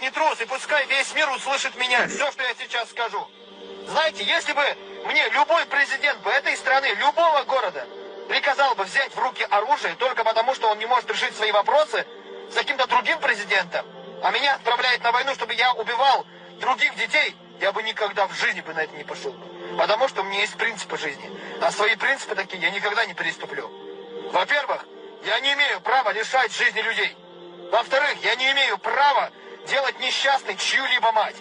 Не трус, и пускай весь мир услышит меня, все, что я сейчас скажу. Знаете, если бы мне любой президент бы этой страны, любого города, приказал бы взять в руки оружие только потому, что он не может решить свои вопросы с каким-то другим президентом, а меня отправляет на войну, чтобы я убивал других детей, я бы никогда в жизни бы на это не пошел. Потому что у меня есть принципы жизни. А свои принципы такие я никогда не переступлю. Во-первых, я не имею права лишать жизни людей. Во-вторых, я не имею права делать несчастной чью-либо мать.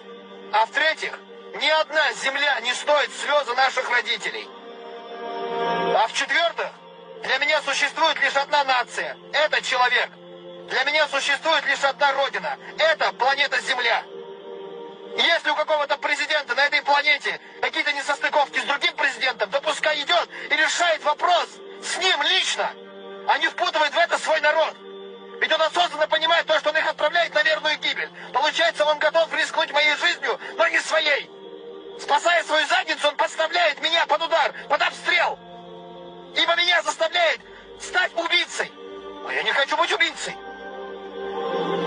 А в-третьих, ни одна земля не стоит слезы наших родителей. А в-четвертых, для меня существует лишь одна нация. Это человек. Для меня существует лишь одна родина. Это планета Земля. Если у какого-то президента на этой планете какие-то несостыковки с другим президентом, то пускай идет и решает вопрос с ним лично, а не впутывает в это свой народ. Ведь он осознанно понимает то, что он их отправляет на верную гибель. Получается, он готов рискнуть моей жизнью, но не своей. Спасая свою задницу, он подставляет меня под удар, под обстрел. Ибо меня заставляет стать убийцей. Но я не хочу быть убийцей.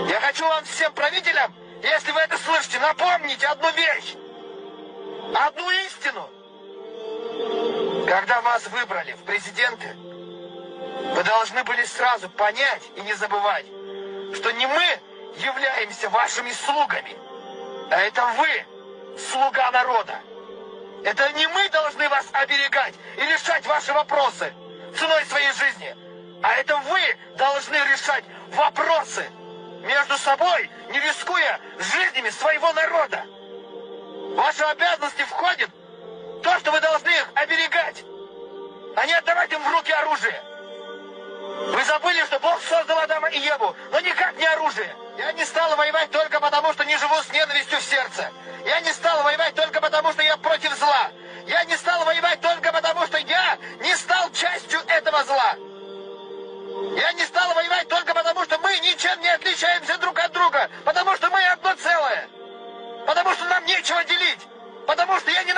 Я хочу вам всем правителям, если вы это слышите, напомнить одну вещь. Одну истину. Когда вас выбрали в президенты, вы должны были сразу понять и не забывать, что не мы являемся вашими слугами, а это вы, слуга народа. Это не мы должны вас оберегать и решать ваши вопросы ценой своей жизни, а это вы должны решать вопросы между собой, не рискуя жизнями своего народа. В ваши обязанности входит то, что вы должны их забыли, что Бог создал Адама и Еву, но никак не оружие. Я не стал воевать только потому, что не живу с ненавистью в сердце. Я не стал воевать только потому, что я против зла. Я не стал воевать только потому, что я не стал частью этого зла. Я не стал воевать только потому, что мы ничем не отличаемся друг от друга, потому что мы одно целое, потому что нам нечего делить, потому что я не